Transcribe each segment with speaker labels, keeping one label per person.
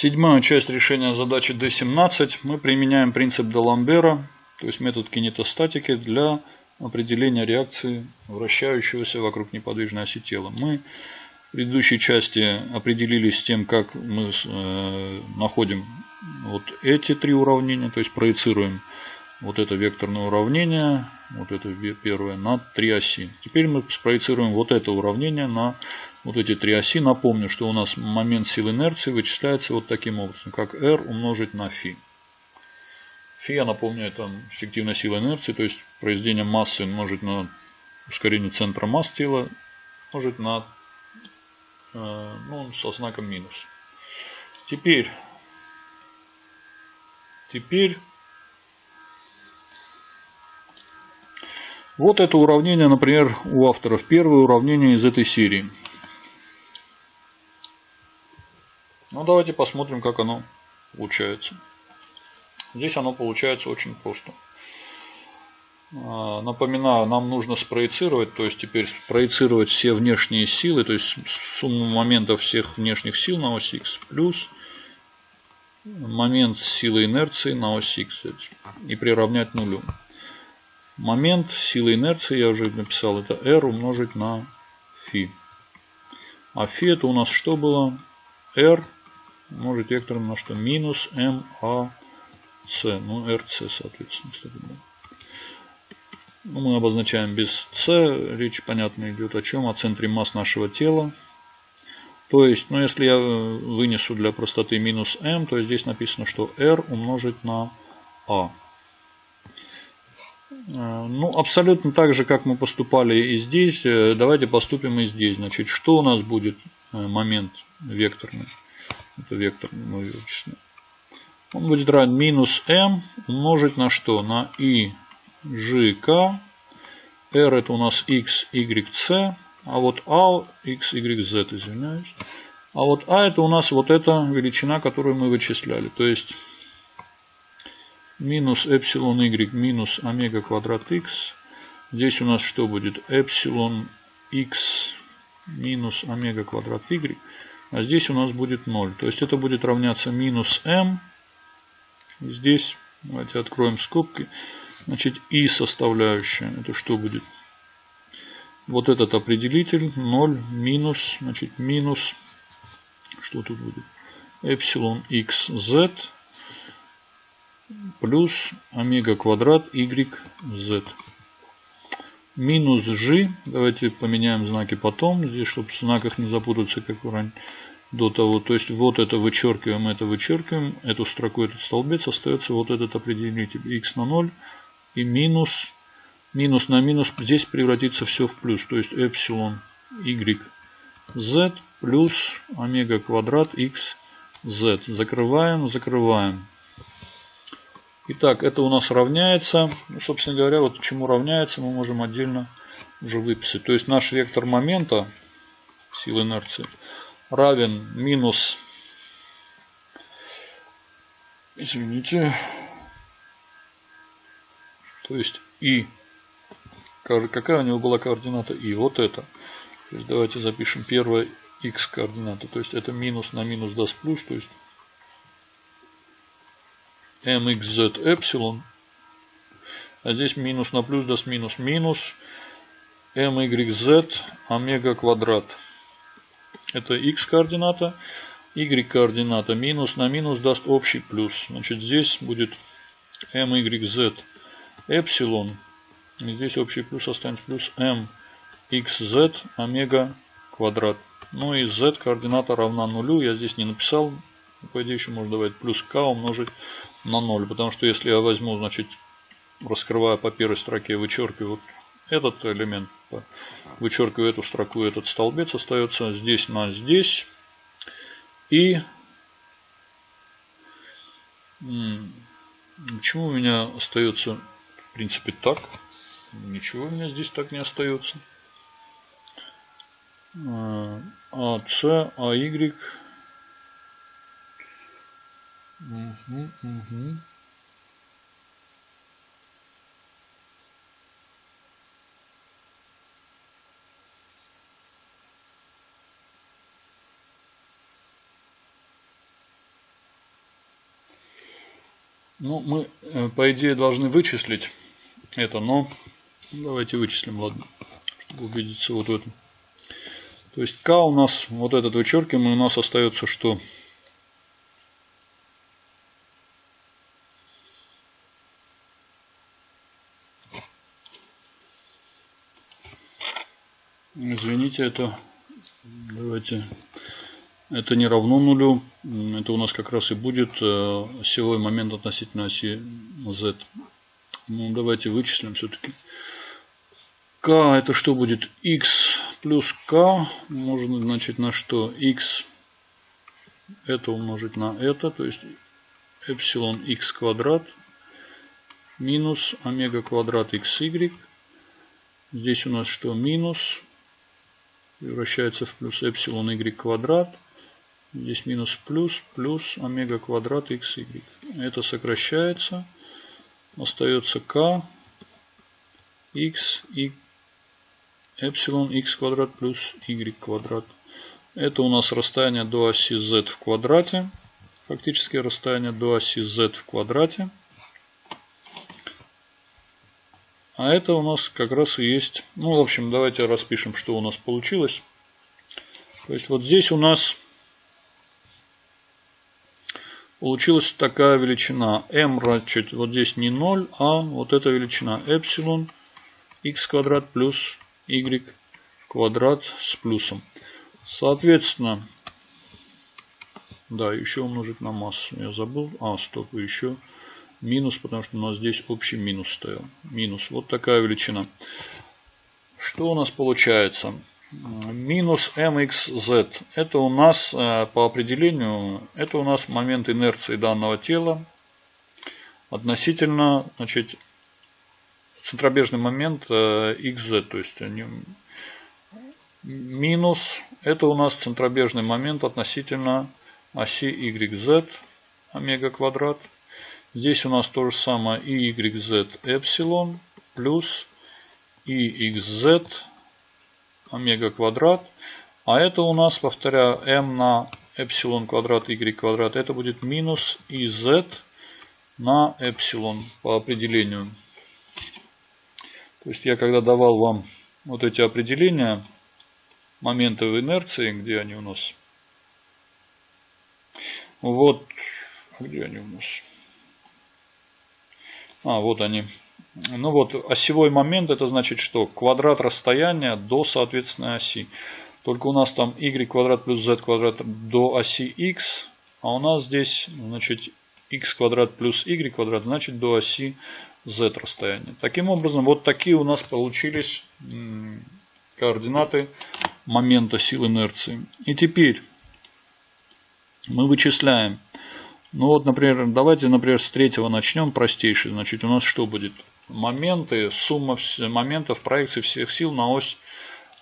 Speaker 1: Седьмая часть решения задачи D17 мы применяем принцип Даламбера, то есть метод кинетостатики для определения реакции вращающегося вокруг неподвижной оси тела. Мы в предыдущей части определились с тем, как мы э, находим вот эти три уравнения, то есть проецируем вот это векторное уравнение, вот это первое, на три оси. Теперь мы спроецируем вот это уравнение на вот эти три оси. Напомню, что у нас момент силы инерции вычисляется вот таким образом, как r умножить на φ. Фи, я напомню, это эффективная сила инерции, то есть произведение массы умножить на ускорение центра масс тела, умножить на, э, ну, со знаком минус. Теперь, теперь, вот это уравнение, например, у авторов. Первое уравнение из этой серии. Ну, давайте посмотрим, как оно получается. Здесь оно получается очень просто. А, напоминаю, нам нужно спроецировать, то есть теперь спроецировать все внешние силы, то есть сумму моментов всех внешних сил на ось X плюс момент силы инерции на ось X и приравнять нулю. Момент силы инерции, я уже написал, это R умножить на φ. А φ это у нас что было? R умножить вектором на что? Минус МА c, ну rc соответственно. Ну, мы обозначаем без c, речь понятно идет о чем, о центре масс нашего тела. То есть, ну если я вынесу для простоты минус m, то здесь написано, что r умножить на. А, ну, абсолютно так же, как мы поступали и здесь, э, давайте поступим и здесь. Значит, что у нас будет э, момент векторный? Это вектор мы вычислим он будет равен минус m умножить на что? На i g k. r это у нас x, y, c. А вот a, x, y, z, извиняюсь. А вот а это у нас вот эта величина, которую мы вычисляли. То есть минус эпсилон y минус омега квадрат x. Здесь у нас что будет? Эпсилон x минус омега квадрат y. А здесь у нас будет 0. То есть это будет равняться минус m Здесь давайте откроем скобки. Значит, и составляющая. Это что будет? Вот этот определитель 0 минус, значит, минус, что тут будет? Эпсилон xz плюс омега квадрат yz. Минус g, давайте поменяем знаки потом, здесь, чтобы в знаках не запутаться, как ранее до того. То есть вот это вычеркиваем, это вычеркиваем, эту строку, этот столбец, остается вот этот определитель x на 0 и минус, минус на минус, здесь превратится все в плюс. То есть эпсилон y z плюс омега квадрат x z. Закрываем, закрываем. Итак, это у нас равняется. Собственно говоря, вот чему равняется, мы можем отдельно уже выписать. То есть наш вектор момента силы инерции равен минус, извините, то есть и, какая у него была координата и, вот это. То есть давайте запишем первая x координата, то есть это минус на минус даст плюс, то есть mxz эпсилон, а здесь минус на плюс даст минус минус myz омега квадрат. Это x координата. Y координата минус на минус даст общий плюс. Значит, здесь будет myz эпсилон. И здесь общий плюс останется плюс mxz омега квадрат. Ну и z координата равна нулю. Я здесь не написал. По идее еще можно давать плюс k умножить на 0. Потому что если я возьму, значит, раскрывая по первой строке, вычеркиваю этот элемент, вычеркиваю эту строку, этот столбец остается здесь на здесь. И почему у меня остается в принципе так? Ничего у меня здесь так не остается. А, С, А, Y. Угу, угу. Ну, мы, э, по идее, должны вычислить это, но давайте вычислим, ладно, чтобы убедиться вот в этом. То есть k у нас, вот этот вычеркиваем, и у нас остается что? Извините, это давайте это не равно нулю. Это у нас как раз и будет э, осевой момент относительно оси z. Ну, давайте вычислим все-таки. k это что будет? x плюс k можно значит на что? x это умножить на это. То есть эпсилон x квадрат минус омега квадрат xy. Здесь у нас что? Минус превращается в плюс эпсилон y квадрат. Здесь минус плюс, плюс омега квадрат xy. Это сокращается. Остается k x и эпсилон x квадрат плюс y квадрат. Это у нас расстояние до оси z в квадрате. Фактически расстояние до оси z в квадрате. А это у нас как раз и есть... Ну, в общем, давайте распишем, что у нас получилось. То есть вот здесь у нас получилась такая величина. m, значит, вот здесь не 0, а вот эта величина эпсилон x квадрат плюс y квадрат с плюсом. Соответственно, да, еще умножить на массу. Я забыл. А, стоп, еще минус, потому что у нас здесь общий минус стоял. Минус. Вот такая величина. Что у нас получается? Минус mxz. Это у нас э, по определению, это у нас момент инерции данного тела относительно, значит, центробежный момент xz. Э, то есть минус, это у нас центробежный момент относительно оси yz омега квадрат Здесь у нас то же самое и YZ эпсилон плюс и XZ омега квадрат. А это у нас, повторяю, m на эпсилон квадрат y квадрат. Это будет минус iz на эпсилон по определению. То есть я когда давал вам вот эти определения моментов инерции, где они у нас? Вот, а где они у нас? А, вот они. Ну вот, осевой момент, это значит что? Квадрат расстояния до соответственной оси. Только у нас там y квадрат плюс z квадрат до оси x, а у нас здесь, значит, x квадрат плюс y квадрат, значит, до оси z расстояния. Таким образом, вот такие у нас получились координаты момента сил инерции. И теперь мы вычисляем ну вот, например, давайте, например, с третьего начнем, простейший. Значит, у нас что будет? Моменты, сумма моментов проекции всех сил на ось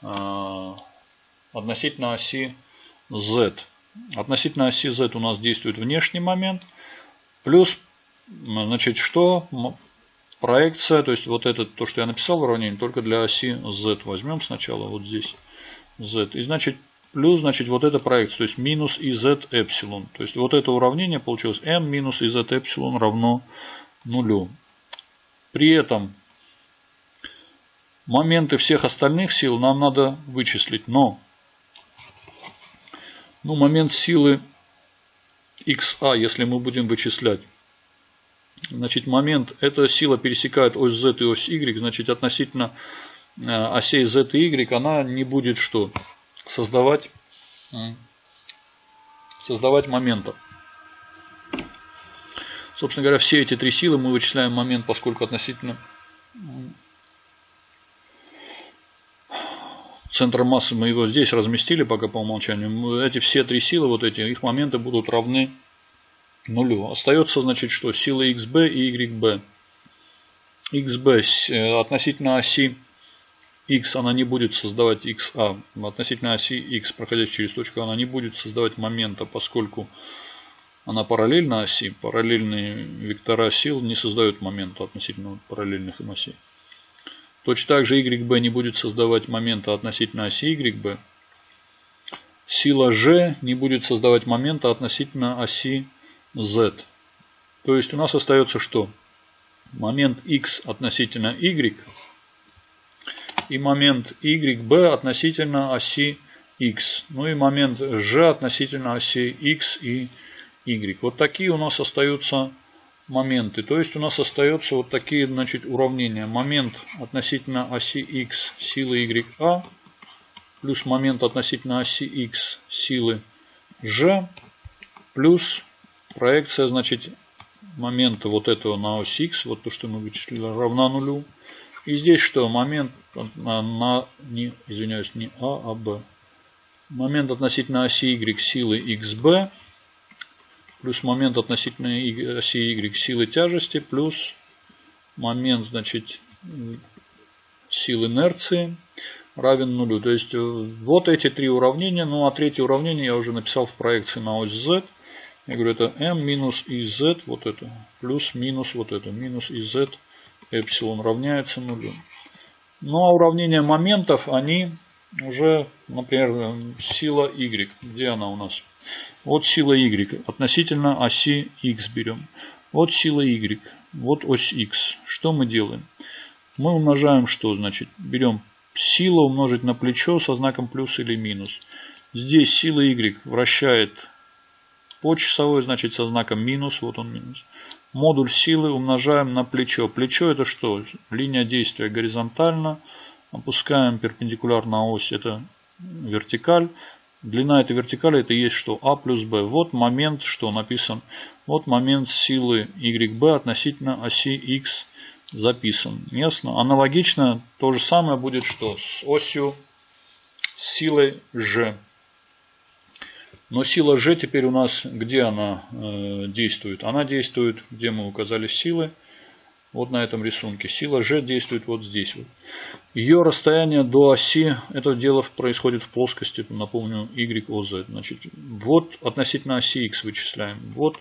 Speaker 1: э, относительно оси Z. Относительно оси Z у нас действует внешний момент. Плюс, значит, что? Проекция, то есть вот это, то, что я написал в уравнении, только для оси Z. Возьмем сначала вот здесь Z. И значит, плюс, значит, вот эта проекция, то есть минус iz эпсилон. То есть вот это уравнение получилось m минус iz эпсилон равно нулю. При этом моменты всех остальных сил нам надо вычислить, но ну, момент силы xa, если мы будем вычислять, значит, момент, эта сила пересекает ось z и ось y, значит, относительно э, осей z и y, она не будет что? Создавать, создавать моментов. Собственно говоря, все эти три силы мы вычисляем момент, поскольку относительно центра массы мы его здесь разместили пока по умолчанию. Эти все три силы, вот эти, их моменты будут равны нулю. Остается, значит, что? Силы xb и yb. xb э, относительно оси x она не будет создавать xa а, относительно оси x, проходящей через точку, она не будет создавать момента, поскольку она параллельна оси. Параллельные вектора сил не создают момента относительно параллельных им осей. Точно так же YB не будет создавать момента относительно оси YB. Сила G не будет создавать момента относительно оси Z. То есть у нас остается что? Момент x относительно y и момент YB относительно оси X. Ну и момент G относительно оси X и Y. Вот такие у нас остаются моменты. То есть у нас остаются вот такие значит, уравнения. Момент относительно оси X силы YA плюс момент относительно оси X силы G плюс проекция значит момента вот этого на ось X, вот то, что мы вычислили, равна нулю. И здесь что? Момент на, не, извиняюсь, не А, а Б. Момент относительно оси Y силы XB плюс момент относительно оси Y силы тяжести плюс момент, значит, сил инерции равен нулю. То есть э, вот эти три уравнения. Ну а третье уравнение я уже написал в проекции на ось Z. Я говорю, это m минус iz, вот это, плюс минус вот это, минус iz эпсилон равняется нулю. Ну а уравнения моментов, они уже, например, сила y. Где она у нас? Вот сила y относительно оси x берем. Вот сила y. Вот ось x. Что мы делаем? Мы умножаем что? Значит, берем сила умножить на плечо со знаком плюс или минус. Здесь сила y вращает по часовой, значит со знаком минус. Вот он минус. Модуль силы умножаем на плечо. Плечо это что? Линия действия горизонтально. Опускаем перпендикулярно ось. Это вертикаль. Длина этой вертикали это есть что? А плюс Б. Вот момент, что написан. Вот момент силы YB относительно оси X записан. Ясно? Аналогично то же самое будет что? С осью силой G. Но сила G теперь у нас, где она э, действует? Она действует, где мы указали силы. Вот на этом рисунке. Сила G действует вот здесь. Вот. Ее расстояние до оси, это дело происходит в плоскости, напомню, YOZ. Значит, вот относительно оси X вычисляем. Вот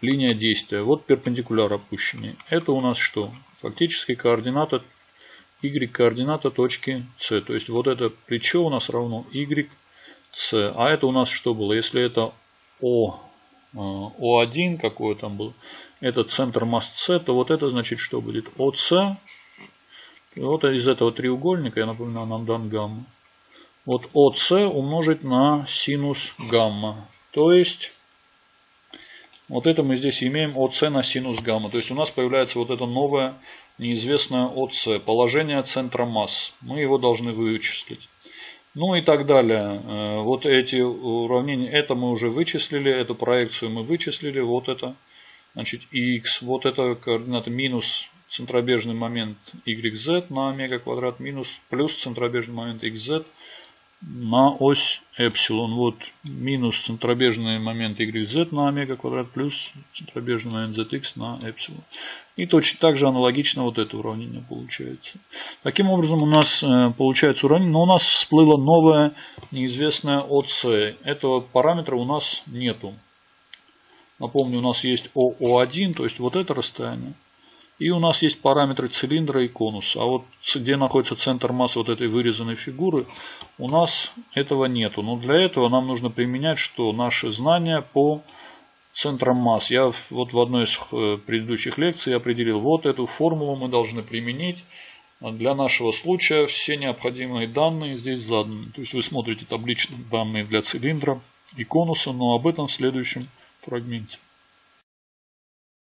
Speaker 1: линия действия. Вот перпендикуляр опущенный. Это у нас что? Фактически координата Y координата точки C. То есть вот это плечо у нас равно Y с. А это у нас что было? Если это О, э, О1 какой там был, это центр масс С, то вот это значит что будет? ОС. Вот из этого треугольника, я напоминаю, нам дан гамма. Вот ОС умножить на синус гамма. То есть, вот это мы здесь имеем ОС на синус гамма. То есть у нас появляется вот это новое неизвестное ОС, положение центра масс. Мы его должны вычислить. Ну и так далее. Э, вот эти уравнения, это мы уже вычислили, эту проекцию мы вычислили, вот это, значит, x, вот это координата минус центробежный момент yz на омега квадрат минус плюс центробежный момент xz на ось эпсилон. Вот минус центробежный момент YZ на омега квадрат плюс центробежный момент ZX на эпсилон. И точно так же аналогично вот это уравнение получается. Таким образом у нас э, получается уравнение, но у нас всплыло новое неизвестное ОС. Этого параметра у нас нету. Напомню, у нас есть ОО1, то есть вот это расстояние. И у нас есть параметры цилиндра и конуса. А вот где находится центр массы вот этой вырезанной фигуры, у нас этого нету. Но для этого нам нужно применять, что наши знания по центрам масс. Я вот в одной из э, предыдущих лекций определил, вот эту формулу мы должны применить. Для нашего случая все необходимые данные здесь заданы. То есть вы смотрите табличные данные для цилиндра и конуса, но об этом в следующем фрагменте.